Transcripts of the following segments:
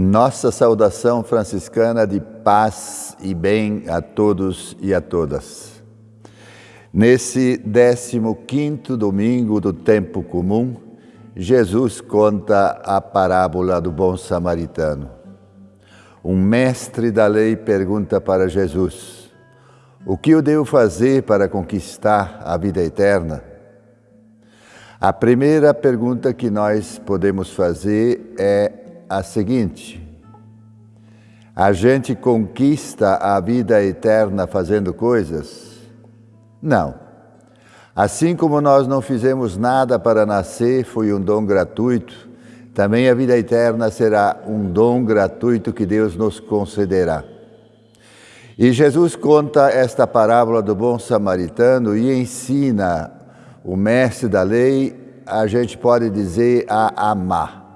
Nossa saudação franciscana de paz e bem a todos e a todas. Nesse 15 domingo do tempo comum, Jesus conta a parábola do bom samaritano. Um mestre da lei pergunta para Jesus: O que eu devo fazer para conquistar a vida eterna? A primeira pergunta que nós podemos fazer é a seguinte: A gente conquista a vida eterna fazendo coisas? Não. Assim como nós não fizemos nada para nascer, foi um dom gratuito, também a vida eterna será um dom gratuito que Deus nos concederá. E Jesus conta esta parábola do bom samaritano e ensina o mestre da lei, a gente pode dizer a amar.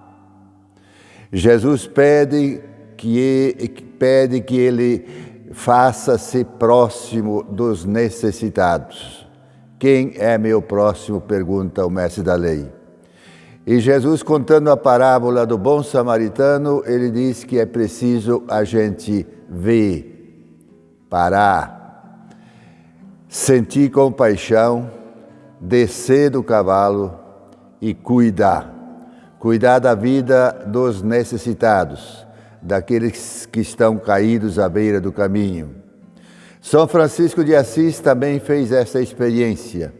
Jesus pede que, pede que ele faça-se próximo dos necessitados. Quem é meu próximo? pergunta o mestre da lei. E Jesus, contando a parábola do bom samaritano, ele diz que é preciso a gente ver, parar, sentir compaixão, descer do cavalo e cuidar. Cuidar da vida dos necessitados, daqueles que estão caídos à beira do caminho. São Francisco de Assis também fez essa experiência.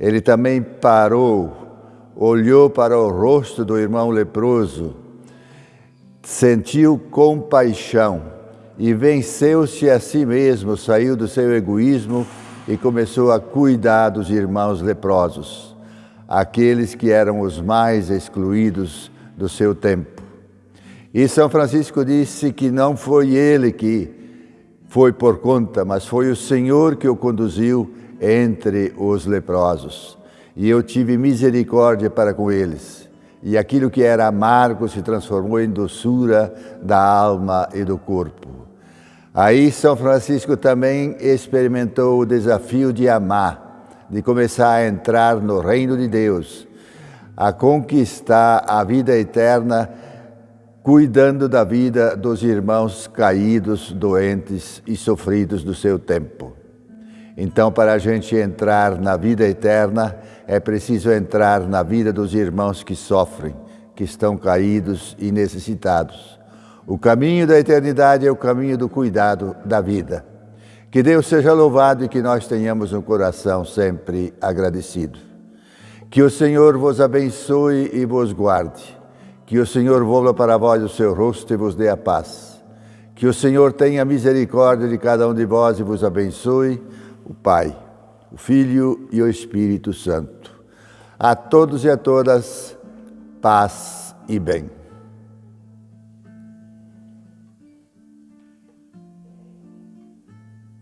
Ele também parou, olhou para o rosto do irmão leproso, sentiu compaixão e venceu-se a si mesmo, saiu do seu egoísmo e começou a cuidar dos irmãos leprosos, aqueles que eram os mais excluídos do seu tempo. E São Francisco disse que não foi ele que foi por conta, mas foi o Senhor que o conduziu entre os leprosos. E eu tive misericórdia para com eles. E aquilo que era amargo se transformou em doçura da alma e do corpo. Aí São Francisco também experimentou o desafio de amar, de começar a entrar no reino de Deus, a conquistar a vida eterna, cuidando da vida dos irmãos caídos, doentes e sofridos do seu tempo. Então, para a gente entrar na vida eterna, é preciso entrar na vida dos irmãos que sofrem, que estão caídos e necessitados o caminho da eternidade é o caminho do cuidado da vida. Que Deus seja louvado e que nós tenhamos um coração sempre agradecido. Que o Senhor vos abençoe e vos guarde. Que o Senhor volva para vós o seu rosto e vos dê a paz. Que o Senhor tenha misericórdia de cada um de vós e vos abençoe, o Pai, o Filho e o Espírito Santo. A todos e a todas, paz e bem.